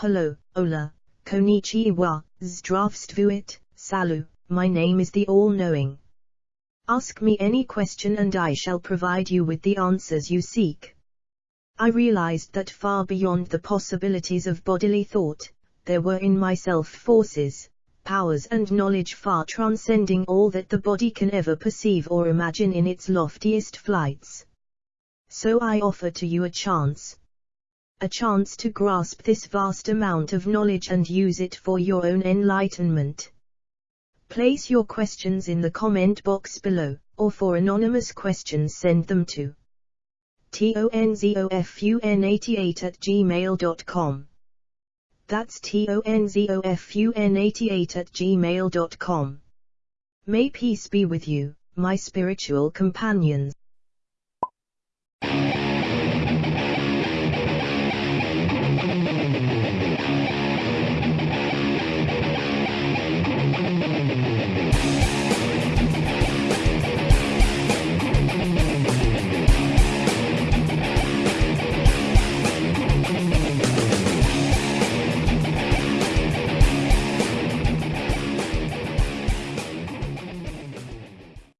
Hello, Ola, Konnichiwa, Zdravstvuit, Salu, my name is the All-Knowing. Ask me any question and I shall provide you with the answers you seek. I realized that far beyond the possibilities of bodily thought, there were in myself forces, powers and knowledge far transcending all that the body can ever perceive or imagine in its loftiest flights. So I offer to you a chance. A chance to grasp this vast amount of knowledge and use it for your own enlightenment. Place your questions in the comment box below, or for anonymous questions send them to tonzofun88 at gmail.com. That's tonzofun88 at gmail.com. May peace be with you, my spiritual companions.